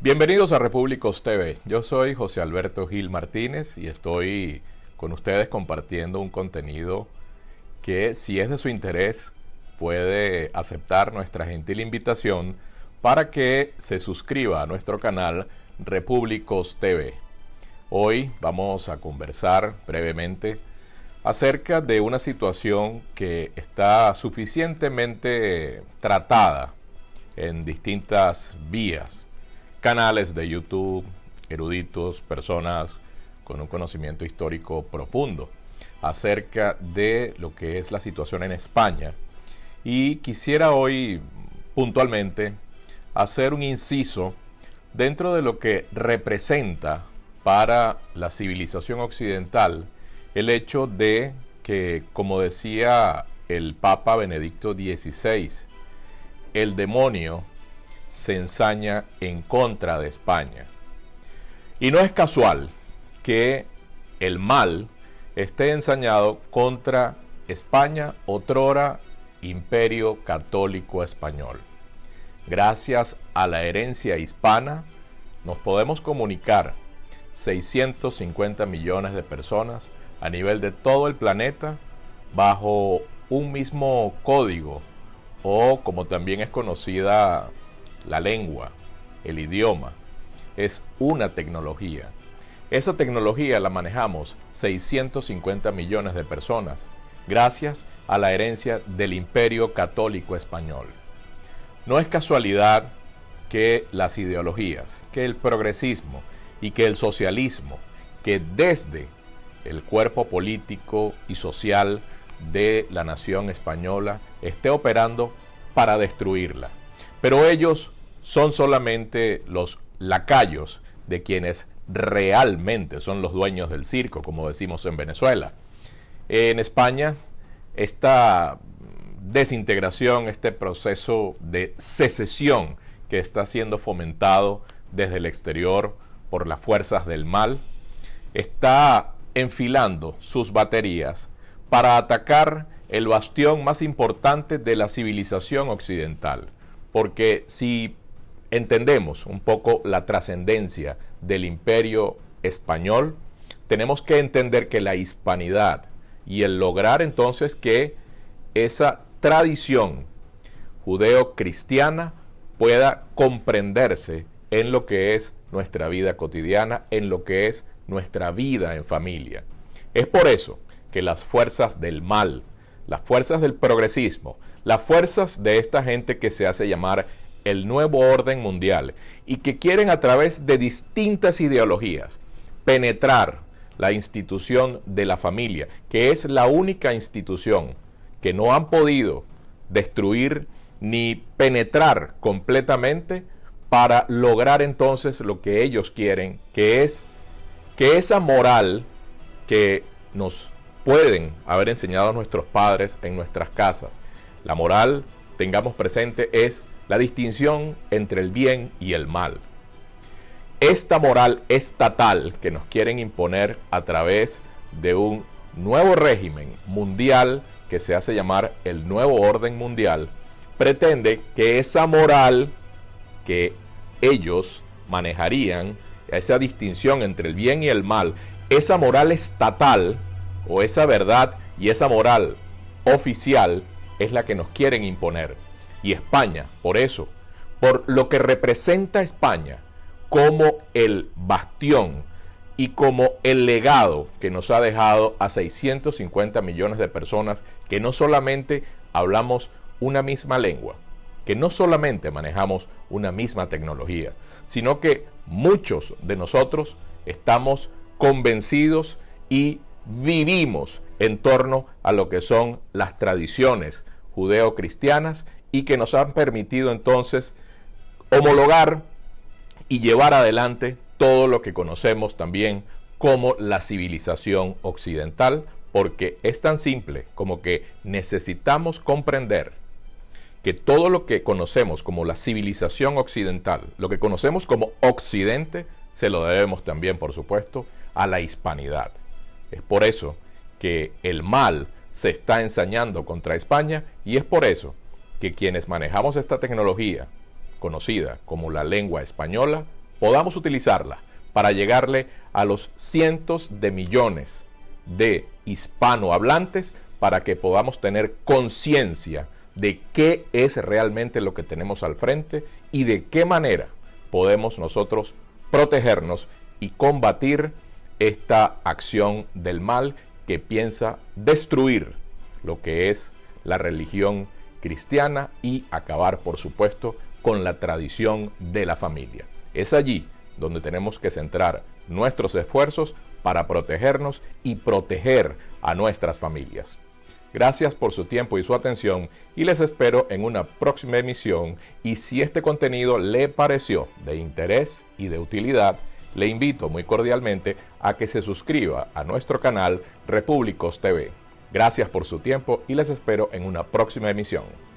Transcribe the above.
Bienvenidos a Repúblicos TV. Yo soy José Alberto Gil Martínez y estoy con ustedes compartiendo un contenido que si es de su interés puede aceptar nuestra gentil invitación para que se suscriba a nuestro canal Repúblicos TV. Hoy vamos a conversar brevemente acerca de una situación que está suficientemente tratada en distintas vías canales de YouTube, eruditos, personas con un conocimiento histórico profundo acerca de lo que es la situación en España. Y quisiera hoy puntualmente hacer un inciso dentro de lo que representa para la civilización occidental el hecho de que, como decía el Papa Benedicto XVI, el demonio se ensaña en contra de España. Y no es casual que el mal esté ensañado contra España, otrora imperio católico español. Gracias a la herencia hispana, nos podemos comunicar 650 millones de personas a nivel de todo el planeta bajo un mismo código o como también es conocida la lengua, el idioma, es una tecnología. Esa tecnología la manejamos 650 millones de personas gracias a la herencia del imperio católico español. No es casualidad que las ideologías, que el progresismo y que el socialismo, que desde el cuerpo político y social de la nación española esté operando para destruirla. Pero ellos son solamente los lacayos de quienes realmente son los dueños del circo, como decimos en Venezuela. En España, esta desintegración, este proceso de secesión que está siendo fomentado desde el exterior por las fuerzas del mal, está enfilando sus baterías para atacar el bastión más importante de la civilización occidental. Porque si entendemos un poco la trascendencia del imperio español, tenemos que entender que la hispanidad y el lograr entonces que esa tradición judeo-cristiana pueda comprenderse en lo que es nuestra vida cotidiana, en lo que es nuestra vida en familia. Es por eso que las fuerzas del mal, las fuerzas del progresismo, las fuerzas de esta gente que se hace llamar el nuevo orden mundial y que quieren a través de distintas ideologías penetrar la institución de la familia, que es la única institución que no han podido destruir ni penetrar completamente para lograr entonces lo que ellos quieren, que es que esa moral que nos pueden haber enseñado nuestros padres en nuestras casas, la moral, tengamos presente, es la distinción entre el bien y el mal. Esta moral estatal que nos quieren imponer a través de un nuevo régimen mundial que se hace llamar el nuevo orden mundial, pretende que esa moral que ellos manejarían, esa distinción entre el bien y el mal, esa moral estatal o esa verdad y esa moral oficial es la que nos quieren imponer. Y España, por eso, por lo que representa España como el bastión y como el legado que nos ha dejado a 650 millones de personas que no solamente hablamos una misma lengua, que no solamente manejamos una misma tecnología, sino que muchos de nosotros estamos convencidos y vivimos en torno a lo que son las tradiciones judeo-cristianas y que nos han permitido entonces homologar y llevar adelante todo lo que conocemos también como la civilización occidental, porque es tan simple como que necesitamos comprender que todo lo que conocemos como la civilización occidental, lo que conocemos como occidente, se lo debemos también, por supuesto, a la hispanidad. Es por eso que el mal se está ensañando contra España y es por eso que quienes manejamos esta tecnología, conocida como la lengua española, podamos utilizarla para llegarle a los cientos de millones de hispanohablantes para que podamos tener conciencia de qué es realmente lo que tenemos al frente y de qué manera podemos nosotros protegernos y combatir esta acción del mal que piensa destruir lo que es la religión cristiana y acabar, por supuesto, con la tradición de la familia. Es allí donde tenemos que centrar nuestros esfuerzos para protegernos y proteger a nuestras familias. Gracias por su tiempo y su atención y les espero en una próxima emisión y si este contenido le pareció de interés y de utilidad, le invito muy cordialmente a que se suscriba a nuestro canal Repúblicos TV. Gracias por su tiempo y les espero en una próxima emisión.